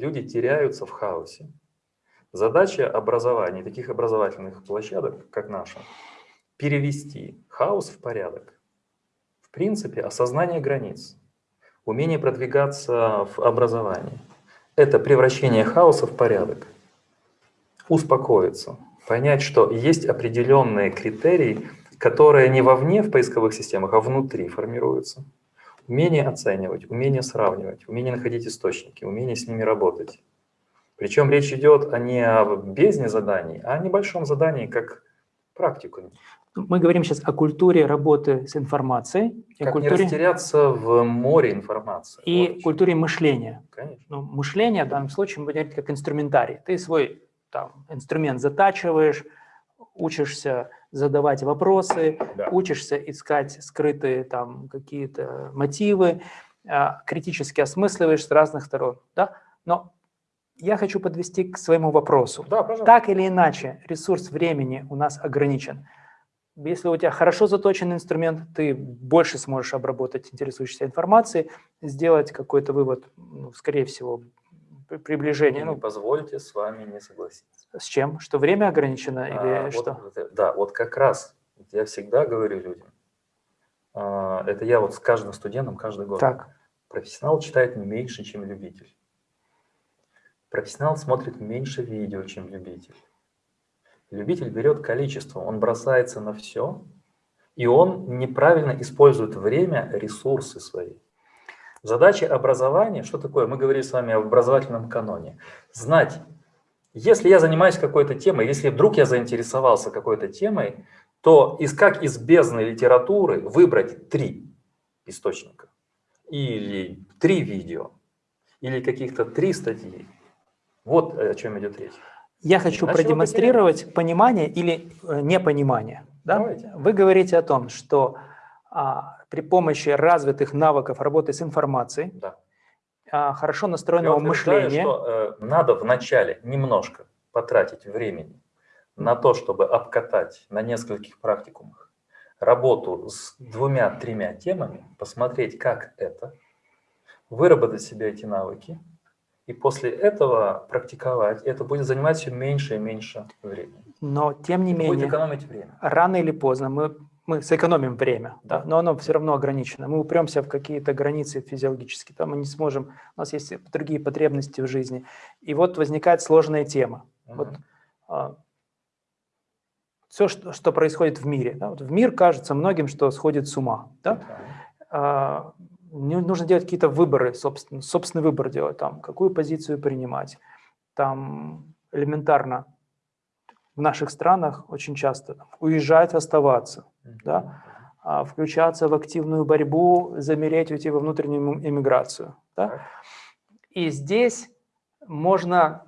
Люди теряются в хаосе. Задача образования, таких образовательных площадок, как наша, перевести хаос в порядок. В принципе, осознание границ, умение продвигаться в образовании – это превращение хаоса в порядок. Успокоиться, понять, что есть определенные критерии, которые не вовне в поисковых системах, а внутри формируются. Умение оценивать, умение сравнивать, умение находить источники, умение с ними работать. Причем речь идет не о бездне заданий, а о небольшом задании, как практику. Мы говорим сейчас о культуре работы с информацией. Как культуре... не растеряться в море информации. И вот. культуре мышления. Конечно. Ну, мышление в данном случае мы говорить как инструментарий. Ты свой там, инструмент затачиваешь, учишься задавать вопросы, да. учишься искать скрытые там какие-то мотивы, а, критически осмысливаешь с разных сторон. Да? Но я хочу подвести к своему вопросу. Да, так или иначе, ресурс времени у нас ограничен. Если у тебя хорошо заточенный инструмент, ты больше сможешь обработать интересующейся информации, сделать какой-то вывод, ну, скорее всего, приближение. Ну, позвольте с вами не согласиться. С чем? Что время ограничено или а, что? Вот, да, вот как раз я всегда говорю людям, а, это я вот с каждым студентом каждый год. Так. Профессионал читает меньше, чем любитель. Профессионал смотрит меньше видео, чем любитель. Любитель берет количество, он бросается на все, и он неправильно использует время, ресурсы свои. Задача образования, что такое? Мы говорили с вами об образовательном каноне. Знать, если я занимаюсь какой-то темой, если вдруг я заинтересовался какой-то темой, то из, как из бездны литературы выбрать три источника, или три видео, или каких-то три статьи. Вот о чем идет речь. Я хочу Иначе продемонстрировать понимание или э, непонимание. Да? Вы говорите о том, что а, при помощи развитых навыков работы с информацией, да. а, хорошо настроенного Я мышления. Что, э, надо вначале немножко потратить времени на то, чтобы обкатать на нескольких практикумах работу с двумя-тремя темами, посмотреть, как это, выработать себе эти навыки, и после этого практиковать. Это будет занимать все меньше и меньше времени. Но, тем не это менее, будет экономить время. рано или поздно мы мы сэкономим время, да. но оно все равно ограничено. Мы упремся в какие-то границы физиологические, там мы не сможем, у нас есть другие потребности в жизни. И вот возникает сложная тема. -huh. Вот, а, все, что, что происходит в мире. Да? Вот в мир кажется многим, что сходит с ума. Да? -huh. а, нужно делать какие-то выборы, собственно, собственный выбор делать, там, какую позицию принимать. Там элементарно в наших странах очень часто уезжать, оставаться, да, а включаться в активную борьбу, замереть, уйти во внутреннюю эмиграцию. Да. И здесь можно,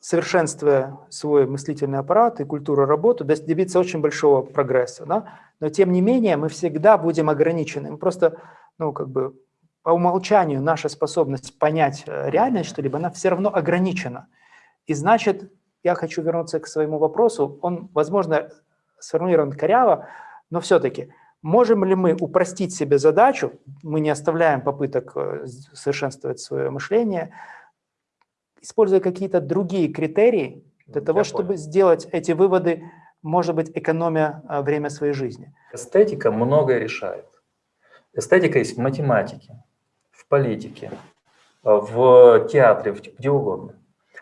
совершенствуя свой мыслительный аппарат и культуру работы, добиться очень большого прогресса. Да. Но тем не менее мы всегда будем ограничены. Мы просто, ну, как бы по умолчанию наша способность понять э, реальность что-либо, она все равно ограничена. И значит, я хочу вернуться к своему вопросу. Он, возможно, сформулирован коряво, но все-таки можем ли мы упростить себе задачу, мы не оставляем попыток э, совершенствовать свое мышление, используя какие-то другие критерии для того, я чтобы понял. сделать эти выводы, может быть, экономя э, время своей жизни? Эстетика многое решает. Эстетика есть в математике, в политике, в театре, где угодно.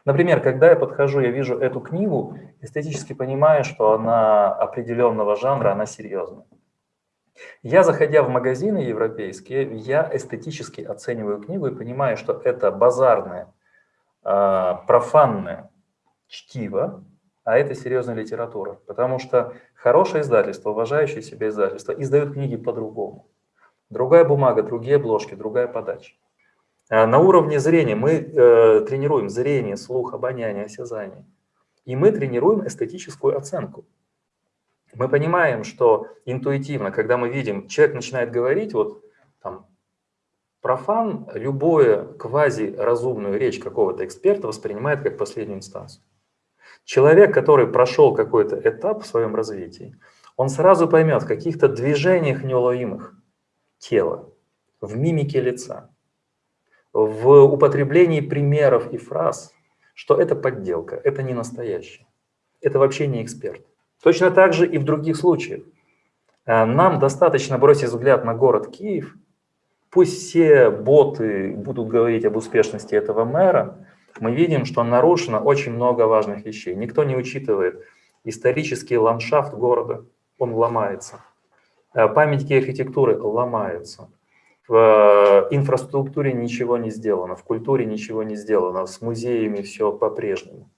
Например, когда я подхожу, я вижу эту книгу, эстетически понимаю, что она определенного жанра, она серьезная. Я, заходя в магазины европейские, я эстетически оцениваю книгу и понимаю, что это базарное, э, профанное чтиво, а это серьезная литература. Потому что хорошее издательство, уважающее себя издательство, издают книги по-другому. Другая бумага, другие обложки, другая подача. А на уровне зрения мы э, тренируем зрение, слух, обоняние, осязание. И мы тренируем эстетическую оценку. Мы понимаем, что интуитивно, когда мы видим, человек начинает говорить, вот там, профан любое квази-разумную речь какого-то эксперта воспринимает как последнюю инстанцию. Человек, который прошел какой-то этап в своем развитии, он сразу поймет в каких-то движениях неуловимых тела, в мимике лица, в употреблении примеров и фраз, что это подделка, это не настоящее, это вообще не эксперт. Точно так же и в других случаях. Э, нам достаточно бросить взгляд на город Киев, пусть все боты будут говорить об успешности этого мэра, мы видим, что нарушено очень много важных вещей. Никто не учитывает исторический ландшафт города, он ломается. Э, памятники архитектуры ломаются. В э, инфраструктуре ничего не сделано, в культуре ничего не сделано, с музеями все по-прежнему.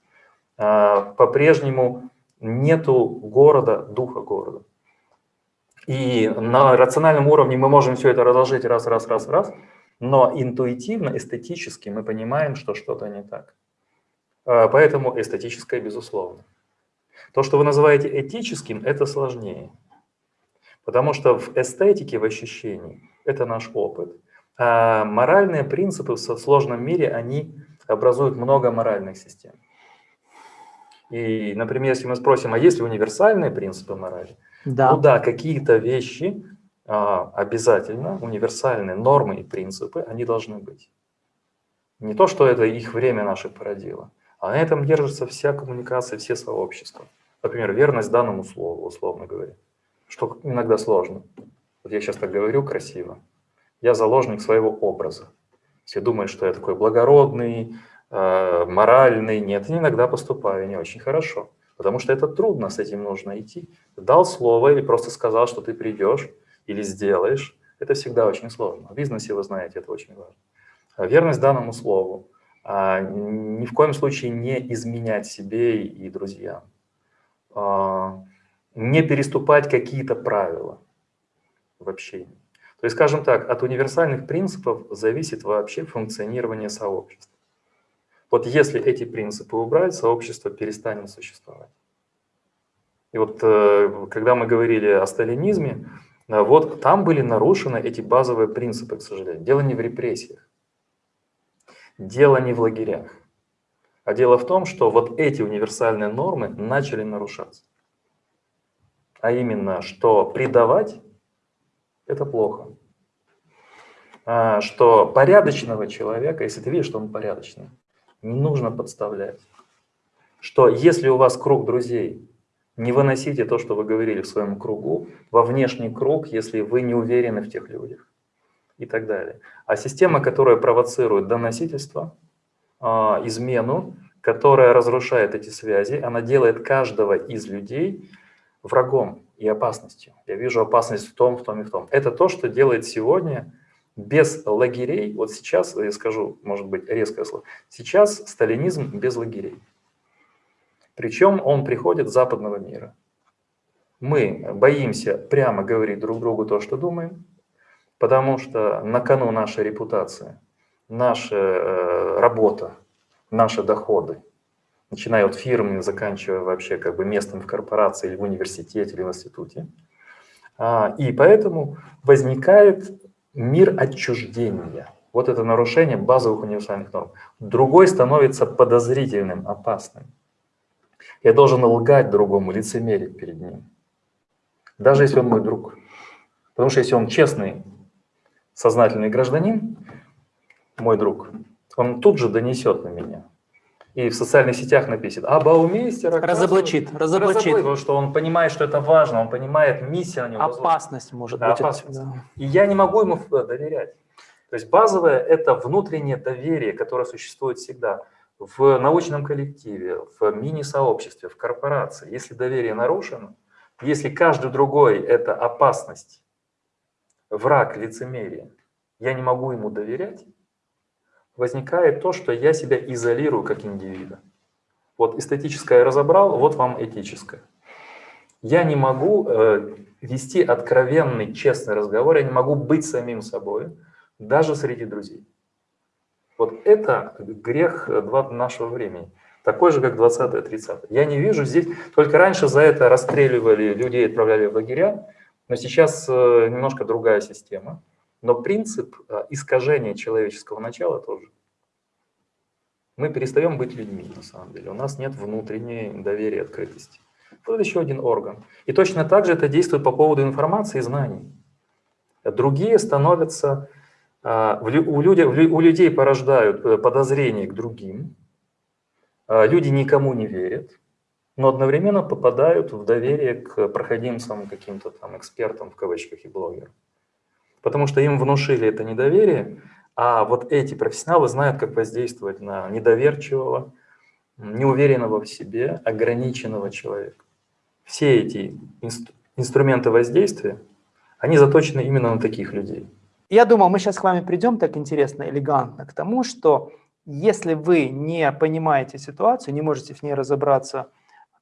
По-прежнему нету города, духа города. И на рациональном уровне мы можем все это разложить раз, раз, раз, раз, но интуитивно, эстетически мы понимаем, что что-то не так. А, поэтому эстетическое безусловно. То, что вы называете этическим, это сложнее. Потому что в эстетике, в ощущении, это наш опыт. А моральные принципы в сложном мире, они образуют много моральных систем. И, например, если мы спросим, а есть ли универсальные принципы морали? Да. Ну да, какие-то вещи а, обязательно, универсальные нормы и принципы, они должны быть. Не то, что это их время наше породило, а на этом держится вся коммуникация, все сообщества. Например, верность данному слову, условно говоря, что иногда сложно. Вот я сейчас так говорю красиво. Я заложник своего образа. Все думают, что я такой благородный, э, моральный. Нет, иногда поступаю не очень хорошо. Потому что это трудно, с этим нужно идти. Дал слово или просто сказал, что ты придешь или сделаешь. Это всегда очень сложно. В бизнесе, вы знаете, это очень важно. А верность данному слову. А ни в коем случае не изменять себе и друзьям. А не переступать какие-то правила в общении. То есть, скажем так, от универсальных принципов зависит вообще функционирование сообщества. Вот если эти принципы убрать, сообщество перестанет существовать. И вот э, когда мы говорили о сталинизме, э, вот там были нарушены эти базовые принципы, к сожалению. Дело не в репрессиях, дело не в лагерях, а дело в том, что вот эти универсальные нормы начали нарушаться. А именно, что предавать – это плохо. А, что порядочного человека, если ты видишь, что он порядочный, не нужно подставлять. Что если у вас круг друзей, не выносите то, что вы говорили в своем кругу, во внешний круг, если вы не уверены в тех людях и так далее. А система, которая провоцирует доносительство, а, измену, которая разрушает эти связи, она делает каждого из людей врагом и опасностью. Я вижу опасность в том, в том и в том. Это то, что делает сегодня без лагерей, вот сейчас, я скажу, может быть, резкое слово, сейчас сталинизм без лагерей. Причем он приходит с западного мира. Мы боимся прямо говорить друг другу то, что думаем, потому что на кону наша репутация, наша э, работа, наши доходы, начиная от фирмы, заканчивая вообще как бы местом в корпорации или в университете или в институте. А, и поэтому возникает мир отчуждения. Вот это нарушение базовых универсальных норм. Другой становится подозрительным, опасным. Я должен лгать другому, лицемерить перед ним. Даже если он мой друг. Потому что если он честный, сознательный гражданин, мой друг, он тут же донесет на меня и в социальных сетях напишет, а Баумейстер... Разоблачит, разоблачит. Потому что он понимает, что это важно, он понимает миссию. На Опасность может да, быть. Опасность. Да. И я не могу ему доверять. То есть базовое – это внутреннее доверие, которое существует всегда в научном коллективе, в мини-сообществе, в корпорации. Если доверие нарушено, если каждый другой – это опасность, враг, лицемерие, я не могу ему доверять, возникает то, что я себя изолирую как индивида. Вот эстетическое разобрал, вот вам этическое. Я не могу э, вести откровенный, честный разговор, я не могу быть самим собой, даже среди друзей. Вот это грех нашего времени. Такой же, как 20-30. Я не вижу здесь, только раньше за это расстреливали людей, отправляли в лагеря, но сейчас э, немножко другая система. Но принцип э, искажения человеческого начала тоже. Мы перестаем быть людьми, на самом деле. У нас нет внутренней доверия, открытости. Вот еще один орган. И точно так же это действует по поводу информации и знаний. Другие становятся А, у людей, у людей порождают э, подозрения к другим, люди никому не верят, но одновременно попадают в доверие к проходимцам, каким-то там экспертам в кавычках и блогерам. Потому что им внушили это недоверие, а вот эти профессионалы знают, как воздействовать на недоверчивого, неуверенного в себе, ограниченного человека. Все эти инст инструменты воздействия, они заточены именно на таких людей. Я думал, мы сейчас с вами придем так интересно, элегантно к тому, что если вы не понимаете ситуацию, не можете в ней разобраться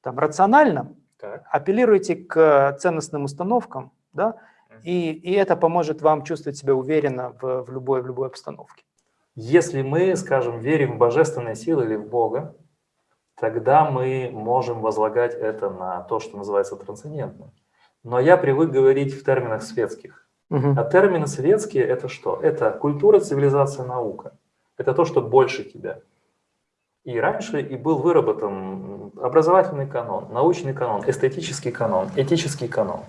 там, рационально, так. апеллируйте к ценностным установкам, да, и, и это поможет вам чувствовать себя уверенно в, в, любой, в любой обстановке. Если мы, скажем, верим в божественные силы или в Бога, тогда мы можем возлагать это на то, что называется трансцендентным. Но я привык говорить в терминах светских. Угу. А термины светские – это что? Это культура, цивилизация, наука. Это то, что больше тебя. И раньше и был выработан образовательный канон, научный канон, эстетический канон, этический канон,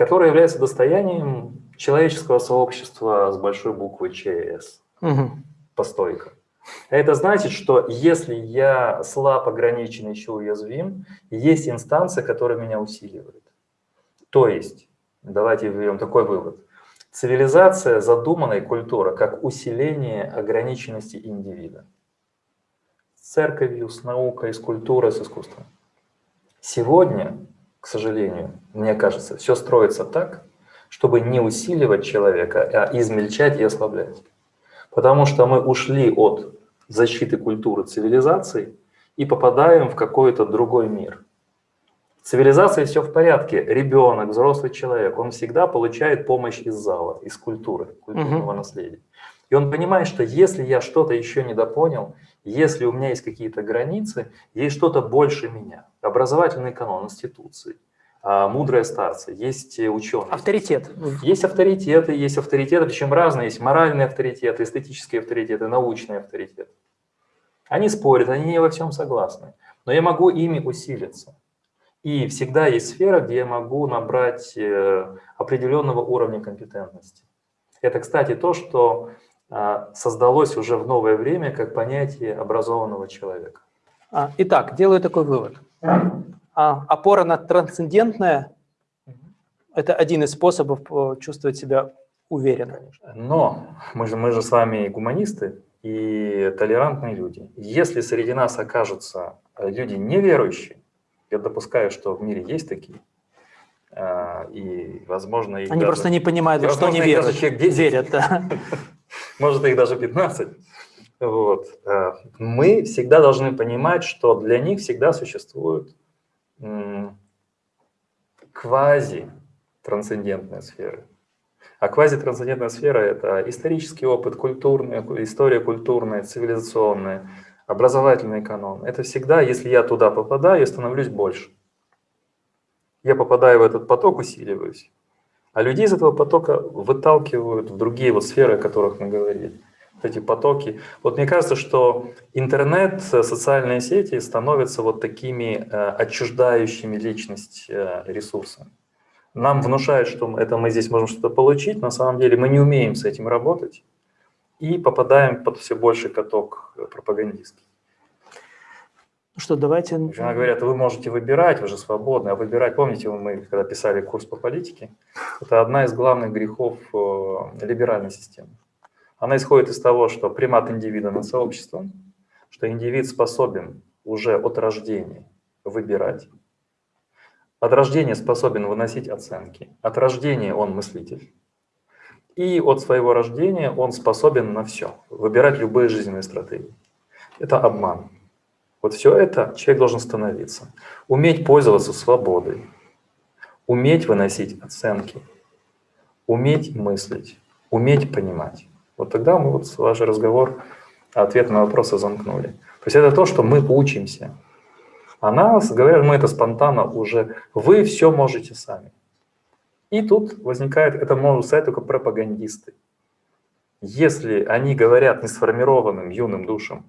который является достоянием человеческого сообщества с большой буквы ЧС, угу. по стойкам. Это значит, что если я слаб, ограничен, еще уязвим, есть инстанция, которая меня усиливает. То есть, давайте введем такой вывод. Цивилизация задумана и культура как усиление ограниченности индивида. С церковью, с наукой, с культурой, с искусством. Сегодня, к сожалению, мне кажется, все строится так, чтобы не усиливать человека, а измельчать и ослаблять. Потому что мы ушли от защиты культуры цивилизации и попадаем в какой-то другой мир. В цивилизации все в порядке. Ребенок, взрослый человек, он всегда получает помощь из зала, из культуры, культурного угу. наследия. И он понимает, что если я что-то еще недопонял, если у меня есть какие-то границы, есть что-то больше меня. Образовательный канон, институции, а, мудрые старцы, есть ученые. Авторитет. Есть авторитеты, есть авторитеты, причем разные. Есть моральные авторитеты, эстетические авторитеты, научные авторитеты. Они спорят, они не во всем согласны. Но я могу ими усилиться. И всегда есть сфера, где я могу набрать э, определенного уровня компетентности. Это, кстати, то, что создалось уже в новое время как понятие образованного человека. А, итак, делаю такой вывод. А, опора на трансцендентное – это один из способов э, чувствовать себя уверенно. Но мы же, мы же с вами гуманисты, и толерантные люди. Если среди нас окажутся э, люди неверующие, я допускаю, что в мире есть такие, а, и, возможно, их Они даже, просто не понимают, во что они верят. верят да. Может, их даже 15. Вот. Э, мы всегда должны понимать, что для них всегда существуют квази-трансцендентные сферы. А квазитрансцендентная сфера – это исторический опыт, культурная, история культурная, цивилизационная, образовательный канон. Это всегда, если я туда попадаю, я становлюсь больше. Я попадаю в этот поток, усиливаюсь. А людей из этого потока выталкивают в другие вот сферы, о которых мы говорили. Вот эти потоки. Вот мне кажется, что интернет, социальные сети становятся вот такими э, отчуждающими личность э, ресурсами нам внушают, что это мы здесь можем что-то получить, на самом деле мы не умеем с этим работать и попадаем под все больший каток пропагандистский. Ну что, давайте... Она говорят, вы можете выбирать, вы же свободны, а выбирать, помните, мы когда писали курс по политике, это одна из главных грехов э, либеральной системы. Она исходит из того, что примат индивида над сообществом, что индивид способен уже от рождения выбирать, от рождения способен выносить оценки. От рождения он мыслитель. И от своего рождения он способен на все, выбирать любые жизненные стратегии. Это обман. Вот все это человек должен становиться. Уметь пользоваться свободой, уметь выносить оценки, уметь мыслить, уметь понимать. Вот тогда мы вот ваш разговор, ответ на вопросы замкнули. То есть это то, что мы учимся. А нас, говорят, мы это спонтанно уже, вы все можете сами. И тут возникает, это могут сказать только пропагандисты. Если они говорят несформированным юным душам,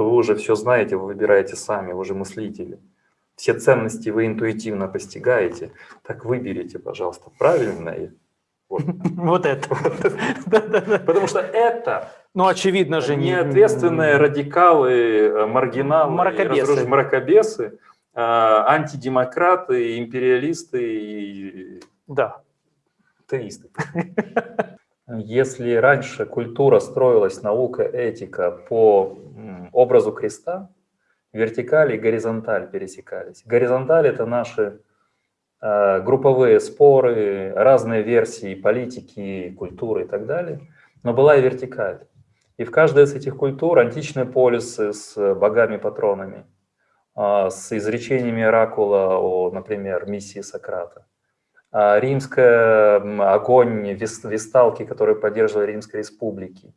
что вы уже все знаете, вы выбираете сами, вы уже мыслители, все ценности вы интуитивно постигаете, так выберите, пожалуйста, правильное Вот, Вот это. Потому что это Ну, очевидно же. не- неответственные радикалы, э, маргиналы, Мракобесы. мракобесы, э, антидемократы, империалисты и Да. теисты. Если раньше культура строилась, наука, этика по образу креста, вертикаль и горизонталь пересекались. Горизонталь – это наши э, групповые споры, разные версии политики, культуры и так далее. Но была и вертикаль. И в каждой из этих культур античные полисы с богами-патронами, а, с изречениями оракула о, например, миссии Сократа, римская м, огонь вес- весталки, которые поддерживали Римской республики,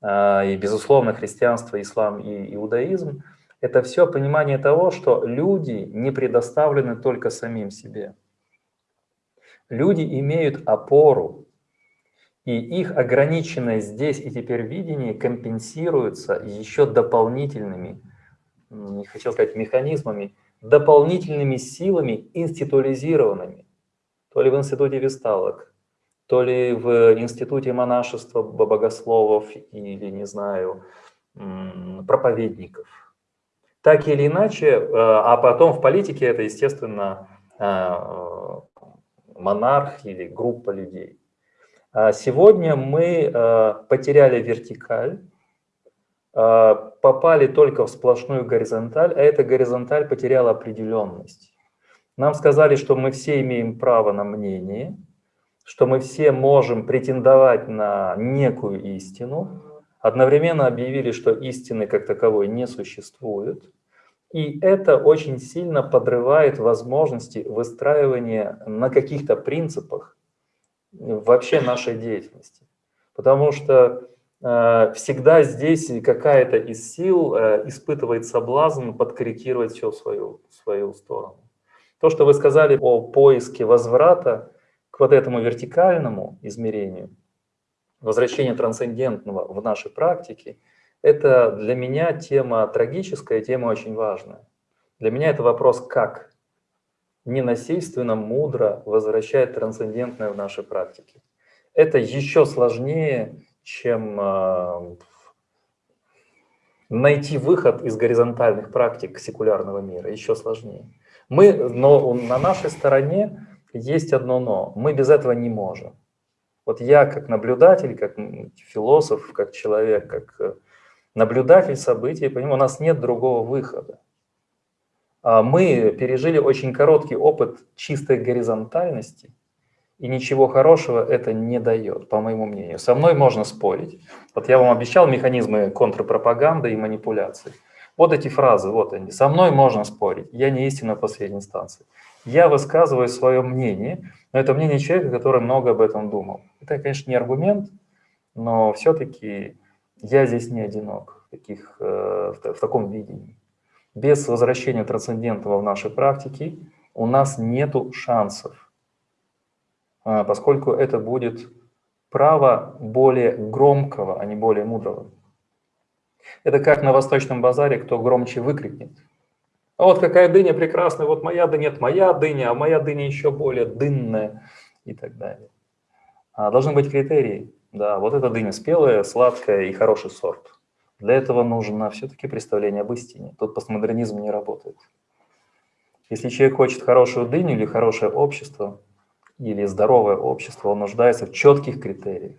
а, и, безусловно, христианство, ислам и иудаизм, это все понимание того, что люди не предоставлены только самим себе. Люди имеют опору, и их ограниченное здесь и теперь видение компенсируется еще дополнительными, не хотел сказать механизмами, дополнительными силами институализированными то ли в институте весталок, то ли в институте монашества бо- богословов или, не знаю, проповедников. Так или иначе, э, а потом в политике это, естественно, э, монарх или группа людей. А Сегодня мы э, потеряли вертикаль, попали только в сплошную горизонталь, а эта горизонталь потеряла определенность. Нам сказали, что мы все имеем право на мнение, что мы все можем претендовать на некую истину. Одновременно объявили, что истины как таковой не существует. И это очень сильно подрывает возможности выстраивания на каких-то принципах вообще нашей деятельности. Потому что э, всегда здесь какая-то из сил э, испытывает соблазн подкорректировать все в свою, в свою сторону. То, что вы сказали о поиске возврата к вот этому вертикальному измерению, возвращение трансцендентного в нашей практике, это для меня тема трагическая, тема очень важная. Для меня это вопрос «как?» ненасильственно, мудро возвращать трансцендентное в нашей практике. Это еще сложнее, чем э, найти выход из горизонтальных практик секулярного мира, еще сложнее. Мы, но на нашей стороне есть одно но. Мы без этого не можем. Вот я как наблюдатель, как философ, как человек, как э, наблюдатель событий, понимаю, у нас нет другого выхода. А Мы пережили очень короткий опыт чистой горизонтальности, и ничего хорошего это не дает, по моему мнению. Со мной можно спорить. Вот я вам обещал механизмы контрпропаганды и манипуляции. Вот эти фразы, вот они. Со мной можно спорить, я не истина последней инстанции. Я высказываю свое мнение, но это мнение человека, который много об этом думал. Это, конечно, не аргумент, но все-таки я здесь не одинок в, таких, э, в таком видении. Без возвращения трансцендентного в нашей практике у нас нету шансов, а, поскольку это будет право более громкого, а не более мудрого. Это как на Восточном базаре, кто громче выкрикнет. А вот какая дыня прекрасная, вот моя дыня, нет, моя дыня, а моя дыня еще более дынная и так далее. А должны быть критерии. Да, вот эта дыня спелая, сладкая и хороший сорт. Для этого нужно все-таки представление об истине. Тут постмодернизм не работает. Если человек хочет хорошую дыню или хорошее общество, или здоровое общество, он нуждается в четких критериях.